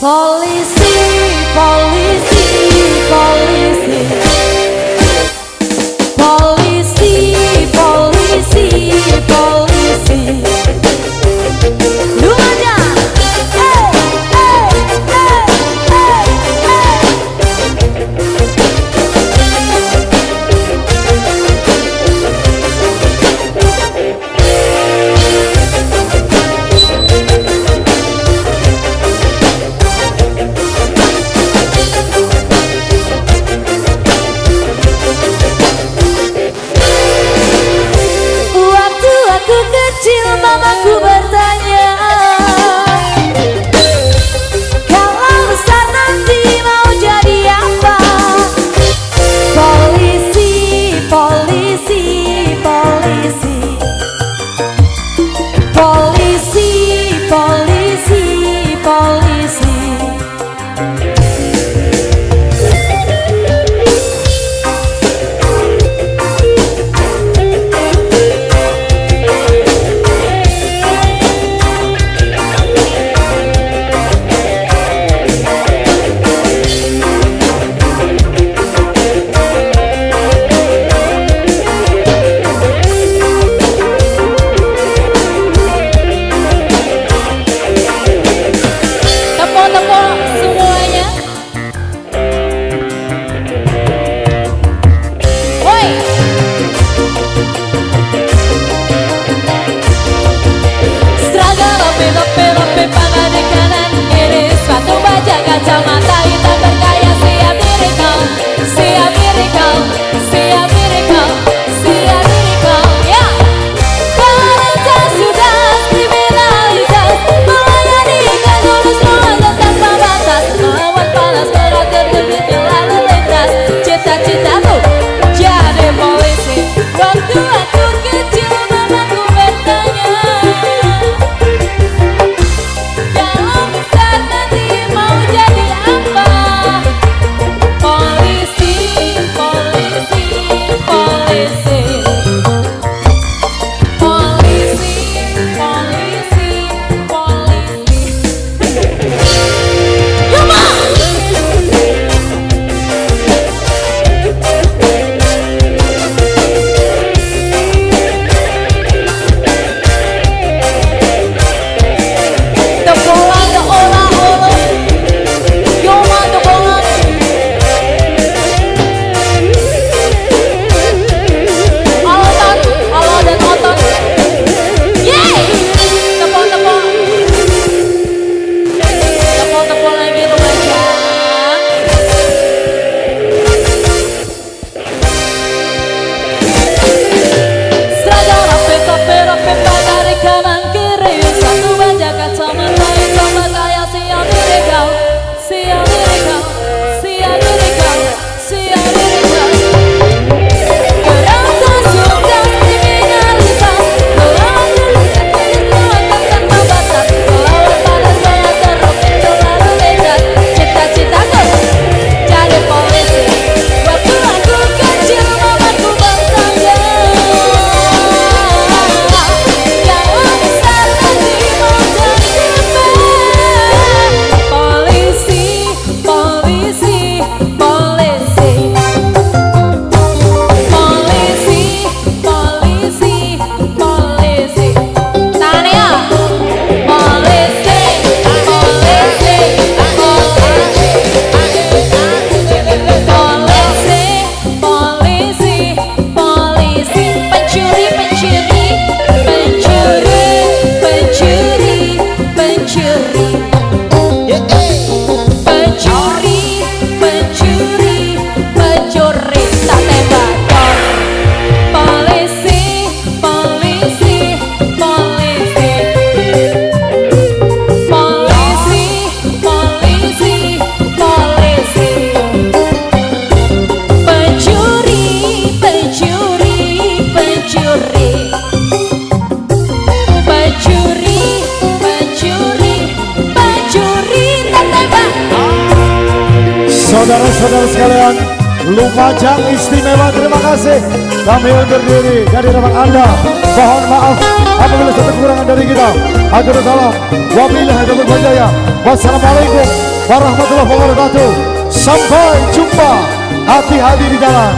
Polisi, polisi, Saudara-saudara sekalian Lumajang istimewa. Terima kasih. Kami undur diri. Dari rumah anda mohon maaf apabila ada kekurangan dari kita. Agar salam wabillahi taufiq wal wassalamualaikum warahmatullahi wabarakatuh. Sampai jumpa. Hati-hati di jalan